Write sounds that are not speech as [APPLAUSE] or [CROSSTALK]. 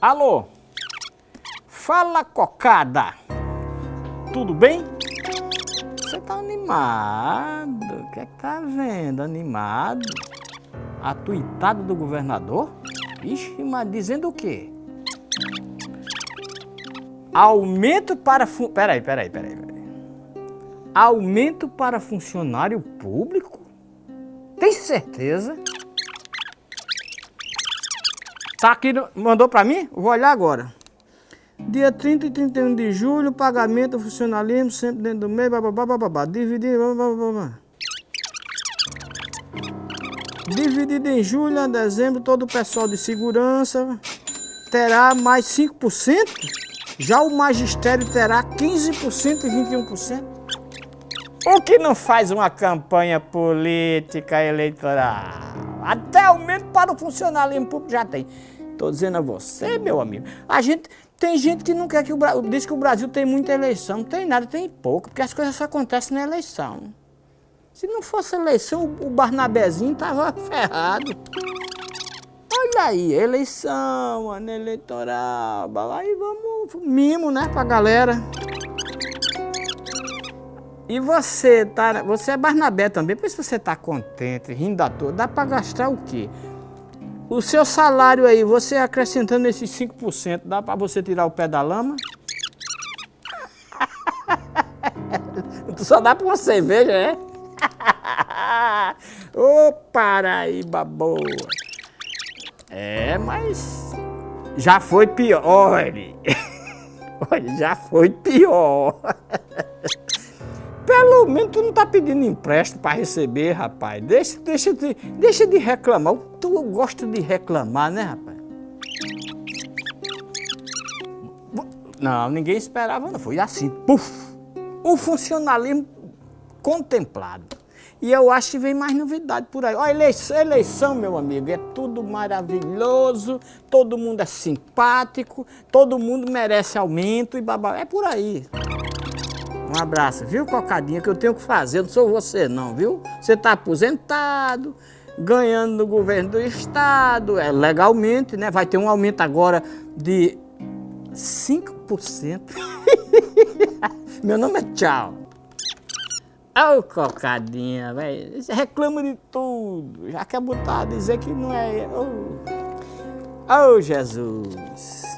Alô? Fala, cocada. Tudo bem? Você tá animado? O que é que tá vendo? Animado? A tuitada do governador? Ixi, mas dizendo o quê? Aumento para... Fu... Peraí, peraí, peraí, peraí. Aumento para funcionário público? Tem certeza? Tá aqui, mandou pra mim? Vou olhar agora. Dia 30 e 31 de julho, pagamento, funcionalismo, sempre dentro do mês, bababá, bababá. Dividir, bababá. Dividido em julho a dezembro, todo o pessoal de segurança terá mais 5%. Já o magistério terá 15% e 21%. O que não faz uma campanha política eleitoral? Até aumento para o funcionalismo público já tem. Estou dizendo a você, meu amigo. A gente tem gente que não quer que o Brasil. Diz que o Brasil tem muita eleição. Não tem nada, tem pouco, porque as coisas só acontecem na eleição. Se não fosse eleição, o Barnabezinho tava [LAUGHS] ferrado. Olha aí, eleição, ano eleitoral. Aí vamos, mimo, né, pra galera. E você tá, você é Barnabé também, por isso você tá contente, rindo à toa. Dá para gastar o quê? O seu salário aí, você acrescentando esses 5%, dá para você tirar o pé da lama? [LAUGHS] Só dá para uma cerveja, é? [LAUGHS] Ô, Paraíba boa! É, mas já foi pior. Olha, [LAUGHS] olha já foi pior. [LAUGHS] Pelo menos tu não tá pedindo empréstimo para receber, rapaz. Deixa, deixa, de, deixa de reclamar. Tu gosta de reclamar, né, rapaz? Não, ninguém esperava, não. Foi assim, puf! O funcionalismo contemplado. E eu acho que vem mais novidade por aí. Ó, eleição, eleição, meu amigo, é tudo maravilhoso, todo mundo é simpático, todo mundo merece aumento e babá. É por aí. Um abraço, viu, Cocadinha, que eu tenho que fazer, não sou você não, viu? Você está aposentado, ganhando no governo do estado, é legalmente, né? Vai ter um aumento agora de 5%. [LAUGHS] Meu nome é Tchau. Ô, oh, Cocadinha, velho, reclama de tudo, já quer botar, dizer que não é... Ô, oh. oh, Jesus...